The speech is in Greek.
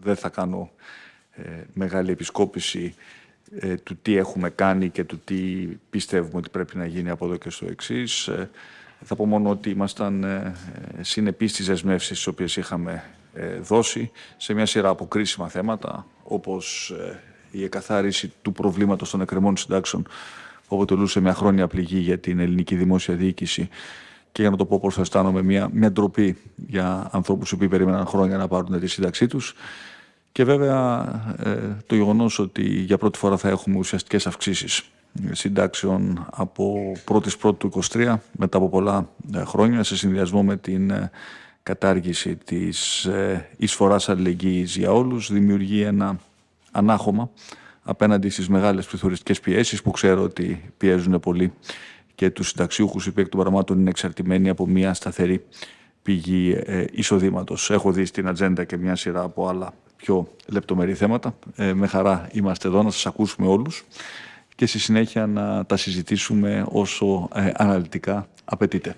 δεν θα κάνω ε, μεγάλη επισκόπηση ε, του τι έχουμε κάνει και του τι πιστεύουμε ότι πρέπει να γίνει από εδώ και στο εξής. Ε, θα πω μόνο ότι ήμασταν ε, συνεπείς στις δεσμεύσεις τις οποίες είχαμε δώσει σε μια σειρά από κρίσιμα θέματα, όπως η εκαθάριση του προβλήματος των εκκρεμών συντάξεων που αποτελούσε μια χρόνια πληγή για την ελληνική δημόσια διοίκηση και για να το πω πώς αισθάνομαι μια, μια ντροπή για ανθρώπους που περίμεναν χρόνια να πάρουν τη σύνταξή τους. Και βέβαια ε, το γεγονός ότι για πρώτη φορά θα έχουμε ουσιαστικές αυξήσεις συντάξεων από 1η Πρώτου του 23 μετά από πολλά ε, χρόνια σε συνδυασμό με την ε, κατάργηση της εισφοράς αλληλεγγύης για όλους δημιουργεί ένα ανάχωμα απέναντι στις μεγάλες πληθωριστικές πιέσεις που ξέρω ότι πιέζουν πολύ και τους συνταξιούχους οι των πραγμάτων είναι εξαρτημένοι από μια σταθερή πηγή εισοδήματος. Έχω δει στην ατζέντα και μια σειρά από άλλα πιο λεπτομερή θέματα. Ε, με χαρά είμαστε εδώ να σας ακούσουμε όλους και στη συνέχεια να τα συζητήσουμε όσο ε, αναλυτικά απαιτείται.